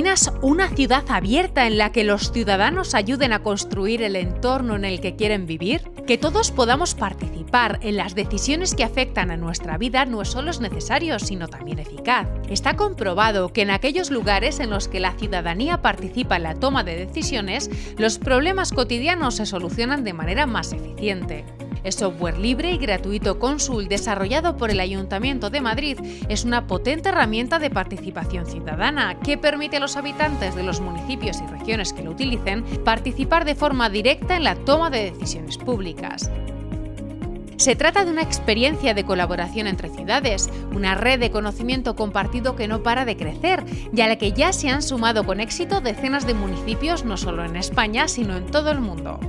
imaginas una ciudad abierta en la que los ciudadanos ayuden a construir el entorno en el que quieren vivir? Que todos podamos participar en las decisiones que afectan a nuestra vida no solo es necesario, sino también eficaz. Está comprobado que en aquellos lugares en los que la ciudadanía participa en la toma de decisiones, los problemas cotidianos se solucionan de manera más eficiente. El software libre y gratuito Consul desarrollado por el Ayuntamiento de Madrid es una potente herramienta de participación ciudadana que permite a los habitantes de los municipios y regiones que lo utilicen participar de forma directa en la toma de decisiones públicas. Se trata de una experiencia de colaboración entre ciudades, una red de conocimiento compartido que no para de crecer y a la que ya se han sumado con éxito decenas de municipios no solo en España, sino en todo el mundo.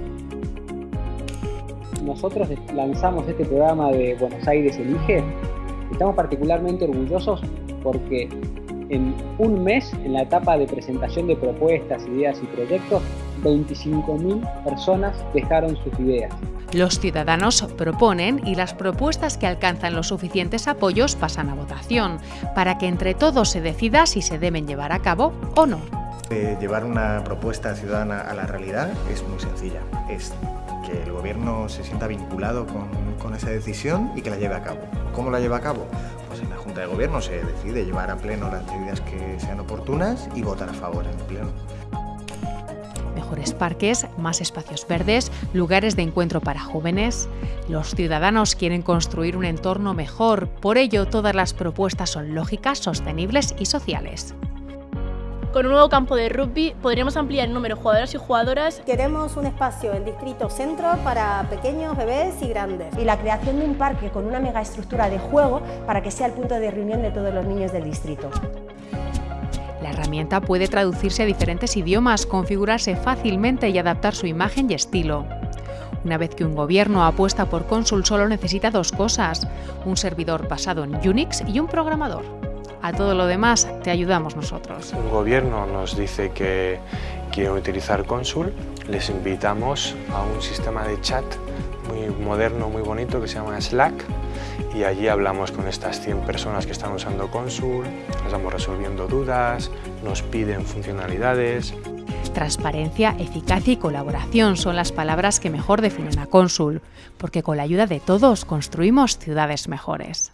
Nosotros lanzamos este programa de Buenos Aires Elige, estamos particularmente orgullosos porque en un mes, en la etapa de presentación de propuestas, ideas y proyectos, 25.000 personas dejaron sus ideas. Los ciudadanos proponen y las propuestas que alcanzan los suficientes apoyos pasan a votación, para que entre todos se decida si se deben llevar a cabo o no. llevar una propuesta ciudadana a la realidad es muy sencilla. Es que el gobierno se sienta vinculado con, con, esa decisión y que la lleve a cabo. ¿Cómo la lleva a cabo? Pues en la Junta de Gobierno se decide llevar a pleno las medidas que sean oportunas y votar a favor en el pleno. Mejores parques, más espacios verdes, lugares de encuentro para jóvenes. Los ciudadanos quieren construir un entorno mejor, por ello todas las propuestas son lógicas, sostenibles y sociales. Con un nuevo campo de rugby podríamos ampliar el número de jugadoras y jugadoras. Queremos un espacio en Distrito Centro para pequeños, bebés y grandes. Y la creación de un parque con una megaestructura de juego para que sea el punto de reunión de todos los niños del distrito. La herramienta puede traducirse a diferentes idiomas, configurarse fácilmente y adaptar su imagen y estilo. Una vez que un gobierno apuesta por Consul solo necesita dos cosas, un servidor basado en Unix y un programador. A todo lo demás te ayudamos nosotros. Un gobierno nos dice que quiere utilizar Consul, les invitamos a un sistema de chat muy moderno, muy bonito que se llama Slack y allí hablamos con estas 100 personas que están usando Consul, vamos resolviendo dudas, nos piden funcionalidades. Transparencia, eficacia y colaboración son las palabras que mejor definen a Consul, porque con la ayuda de todos construimos ciudades mejores.